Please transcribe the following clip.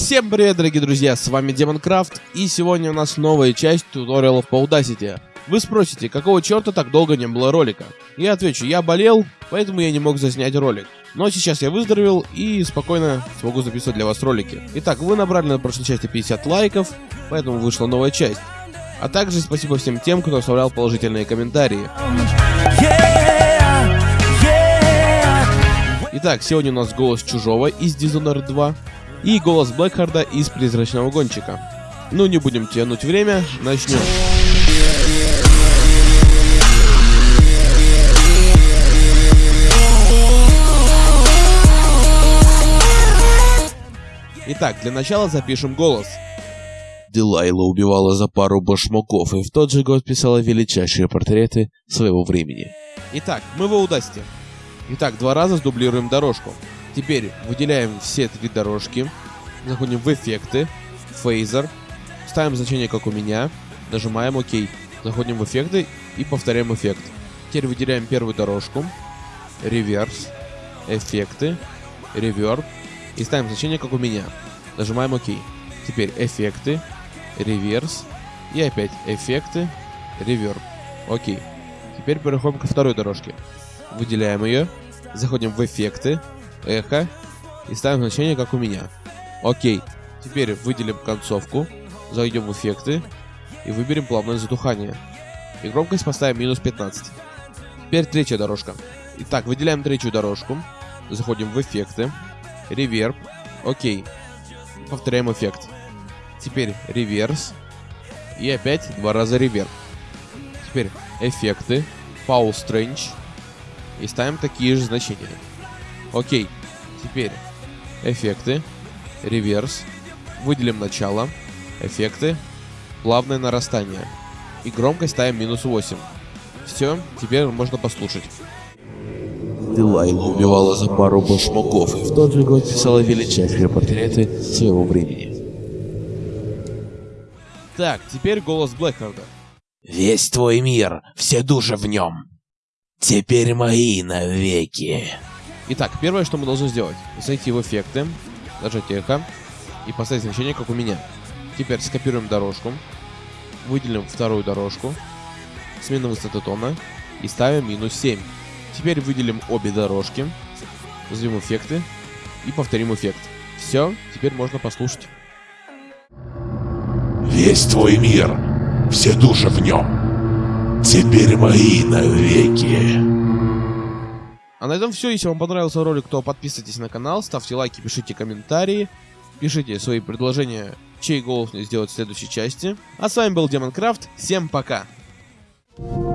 Всем привет, дорогие друзья, с вами Демонкрафт, и сегодня у нас новая часть туториалов по Audacity. Вы спросите, какого черта так долго не было ролика? Я отвечу, я болел, поэтому я не мог заснять ролик. Но сейчас я выздоровел и спокойно смогу записывать для вас ролики. Итак, вы набрали на прошлой части 50 лайков, поэтому вышла новая часть. А также спасибо всем тем, кто оставлял положительные комментарии. Итак, сегодня у нас голос Чужого из Dishonored 2 и голос Блэкхарда из Призрачного Гонщика. Ну, не будем тянуть время, начнем. Итак, для начала запишем голос. Дилайла убивала за пару башмаков и в тот же год писала величайшие портреты своего времени. Итак, мы в Аудасте. Итак, два раза сдублируем дорожку. Теперь выделяем все три дорожки, заходим в эффекты, фейзер, ставим значение как у меня, нажимаем ОК, заходим в эффекты и повторяем эффект. Теперь выделяем первую дорожку, реверс, эффекты, реверб и ставим значение как у меня. Нажимаем ОК. Теперь эффекты, реверс и опять эффекты, реверб. Окей. Теперь переходим ко второй дорожке. Выделяем ее, заходим в эффекты, эхо и ставим значение как у меня. Окей. Теперь выделим концовку, зайдем в эффекты и выберем плавное затухание. И громкость поставим минус 15. Теперь третья дорожка. Итак, выделяем третью дорожку, заходим в эффекты, реверб, окей. Повторяем эффект. Теперь реверс и опять два раза реверб. Теперь эффекты, Pau Strange и ставим такие же значения. Окей. Теперь эффекты, реверс, выделим начало, эффекты, плавное нарастание. И громкость ставим минус 8. Все, теперь можно послушать. Дилайла убивала за пару башмаков и в тот же год писала величайшие портреты своего времени. Так, теперь голос Блэкхарда. Весь твой мир, все души в нем. Теперь мои навеки. Итак, первое, что мы должны сделать, зайти в эффекты, нажать эхо и поставить значение, как у меня. Теперь скопируем дорожку, выделим вторую дорожку, смена высоты тона и ставим минус 7. Теперь выделим обе дорожки, назовем эффекты и повторим эффект. Все, теперь можно послушать. Весь твой мир, все души в нем. Теперь мои навеки. А на этом все. Если вам понравился ролик, то подписывайтесь на канал, ставьте лайки, пишите комментарии, пишите свои предложения, чей голос мне сделать в следующей части. А с вами был Демонкрафт. Всем пока! Thank you